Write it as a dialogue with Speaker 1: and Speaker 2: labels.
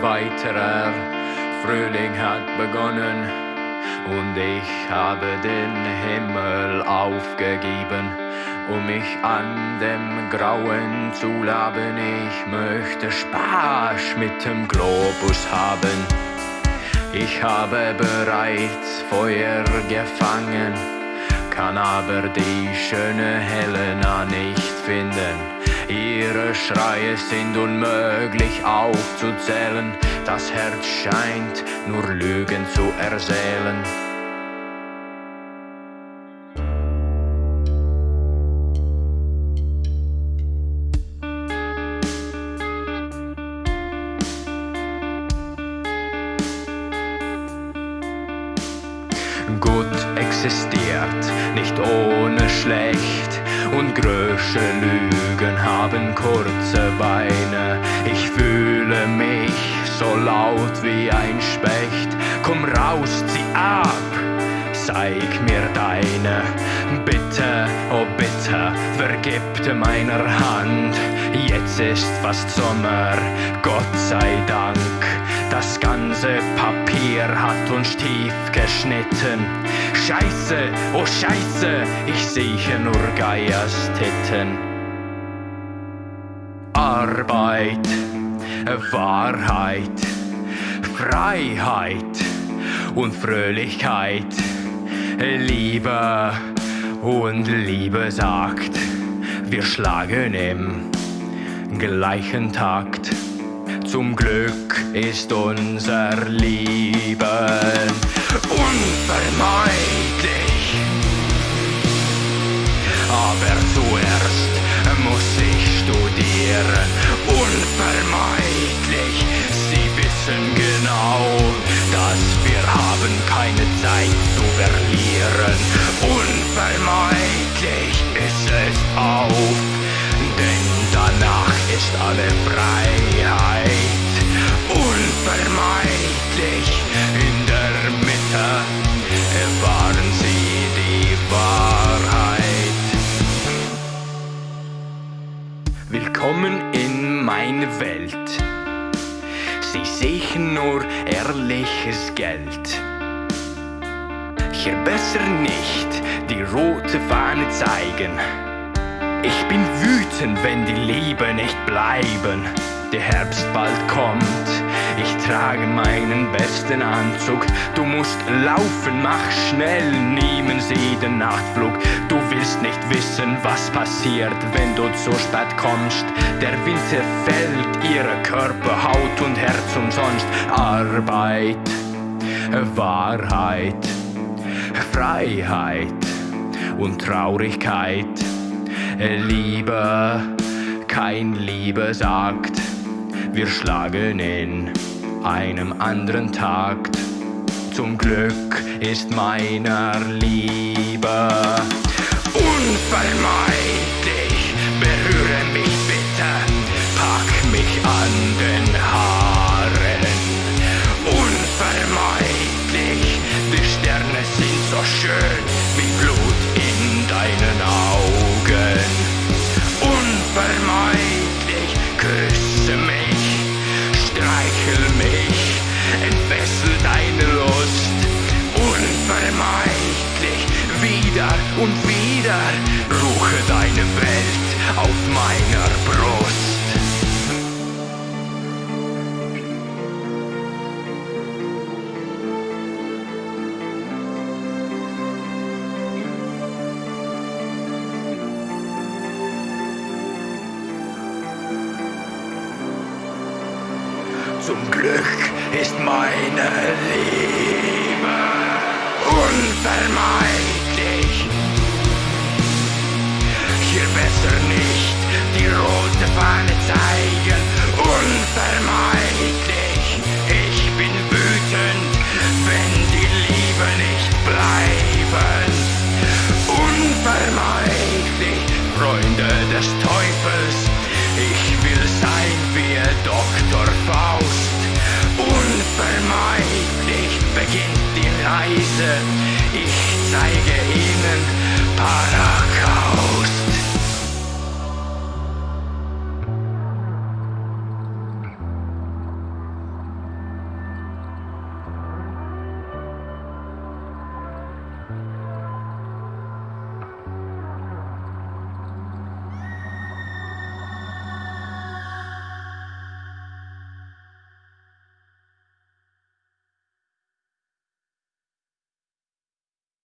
Speaker 1: weiterer Frühling hat begonnen und ich habe den Himmel aufgegeben, um mich an dem Grauen zu laben. Ich möchte Spaß mit dem Globus haben. Ich habe bereits Feuer gefangen, kann aber die schöne Helena nicht finden. Ihre Schreie sind unmöglich aufzuzählen, das Herz scheint nur Lügen zu erzählen. Gut existiert, nicht ohne schlecht und größte Lügen haben kurze Beine. Ich fühle mich so laut wie ein Specht. Komm raus, zieh ab, zeig mir deine. Bitte, oh bitte, vergib meiner Hand. Jetzt ist fast Sommer, Gott sei Dank. Das ganze Papier hat uns tief geschnitten. Scheiße, oh Scheiße, ich sehe nur Geierstitten. Arbeit, Wahrheit, Freiheit und Fröhlichkeit. Liebe und Liebe sagt, wir schlagen im gleichen Takt. Zum Glück ist unser Leben unvermeidlich. Aber zuerst muss ich studieren, unvermeidlich. Sie wissen genau, dass wir haben keine Zeit zu verlieren. Unvermeidlich ist es auf, ist alle Freiheit. Unvermeidlich in der Mitte erfahren Sie die Wahrheit. Willkommen in meine Welt. Sie sehen nur ehrliches Geld. Hier besser nicht die rote Fahne zeigen. Ich bin wütend, wenn die Liebe nicht bleiben. Der Herbst bald kommt, ich trage meinen besten Anzug. Du musst laufen, mach schnell, nehmen Sie den Nachtflug. Du willst nicht wissen, was passiert, wenn du zu spät kommst. Der Wind zerfällt ihre Körper, Haut und Herz umsonst. Arbeit, Wahrheit, Freiheit und Traurigkeit. Liebe, kein Liebe sagt, wir schlagen in einem anderen Takt. Zum Glück ist meiner Liebe unvermeidlich. Entfessel deine Lust. Unvermeidlich, wieder und wieder, ruche deine Welt auf meiner Brust. Zum Glück ist meine Liebe unvermeidlich. Hier besser nicht die rote Fahne zeigen. Ich zeige ihnen Paracaust.